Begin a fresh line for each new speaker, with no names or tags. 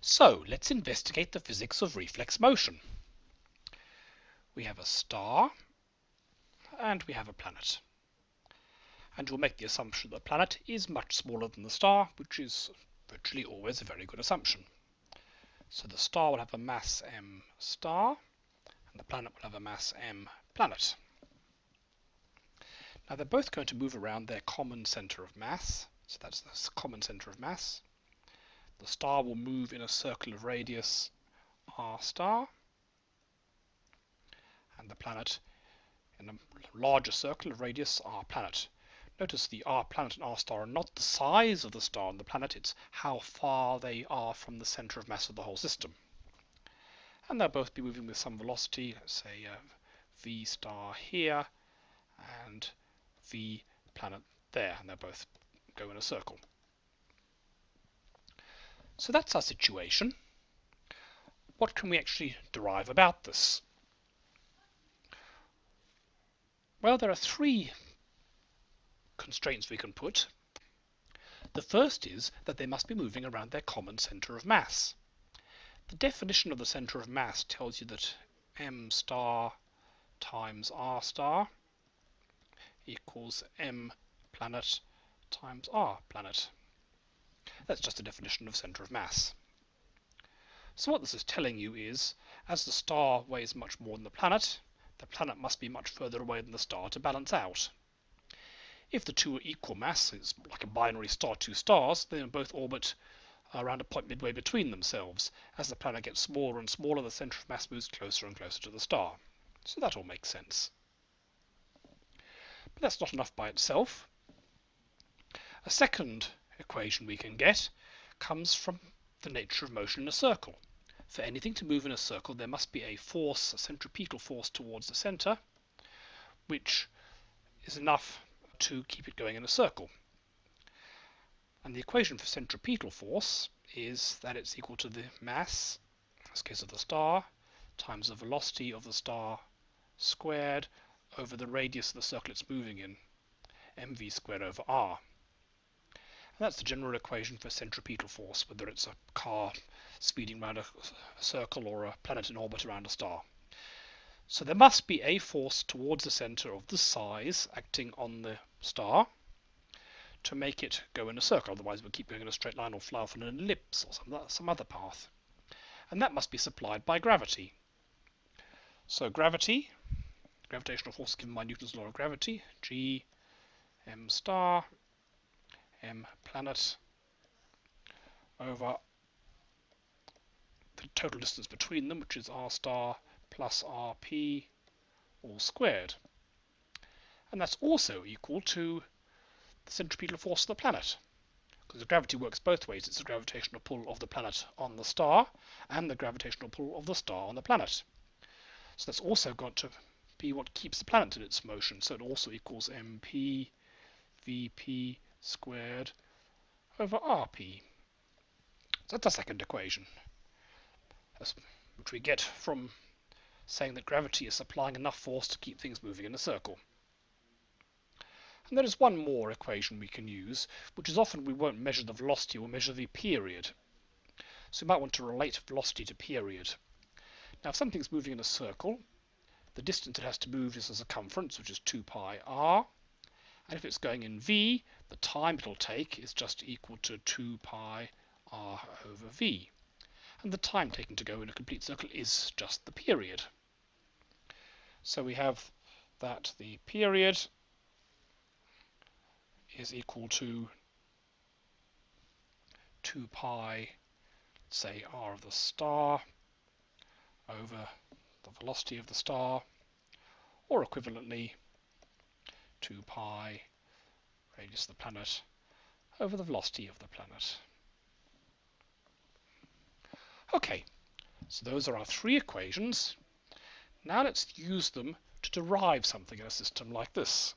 So let's investigate the physics of reflex motion. We have a star and we have a planet. And we'll make the assumption that the planet is much smaller than the star, which is virtually always a very good assumption. So the star will have a mass m star, and the planet will have a mass m planet. Now they're both going to move around their common center of mass, so that's the common center of mass. The star will move in a circle of radius r star, and the planet in a larger circle of radius r planet. Notice the r planet and r star are not the size of the star and the planet, it's how far they are from the center of mass of the whole system. And they'll both be moving with some velocity, let's say uh, v star here and v planet there, and they'll both go in a circle. So that's our situation. What can we actually derive about this? Well, there are three constraints we can put. The first is that they must be moving around their common center of mass. The definition of the center of mass tells you that m star times r star equals m planet times r planet. That's just a definition of center of mass. So what this is telling you is, as the star weighs much more than the planet, the planet must be much further away than the star to balance out. If the two are equal mass, it's like a binary star two stars, they both orbit around a point midway between themselves. As the planet gets smaller and smaller, the center of mass moves closer and closer to the star. So that all makes sense. But that's not enough by itself. A second equation we can get comes from the nature of motion in a circle. For anything to move in a circle, there must be a force, a centripetal force towards the center, which is enough to keep it going in a circle. And the equation for centripetal force is that it's equal to the mass, in this case of the star, times the velocity of the star squared over the radius of the circle it's moving in, mv squared over r. That's the general equation for centripetal force, whether it's a car speeding around a, circle or a planet in orbit around a star. So there must be a force towards the center of this size acting on the star to make it go in a circle. Otherwise, we'll keep going in a straight line or fly off in an ellipse or some, some other path. And that must be supplied by gravity. So gravity, gravitational force given by Newton's law of gravity, G m star Um, m planet over the total distance between them, which is r star plus rp all squared. And that's also equal to the centripetal force of the planet. Because the gravity works both ways. It's the gravitational pull of the planet on the star and the gravitational pull of the star on the planet. So that's also got to be what keeps the planet in its motion. So it also equals mp vp squared over rp. So that's the second equation, which we get from saying that gravity is supplying enough force to keep things moving in a circle. And there is one more equation we can use, which is often we won't measure the velocity, we'll measure the period. So we might want to relate velocity to period. Now if something's moving in a circle, the distance it has to move is the circumference, which is 2 pi r. And if it's going in v, the time it'll take is just equal to 2 pi r over v. And the time taken to go in a complete circle is just the period. So we have that the period is equal to 2 pi, say r of the star, over the velocity of the star, or equivalently 2 pi radius of the planet over the velocity of the planet. Okay, so those are our three equations. Now let's use them to derive something in a system like this.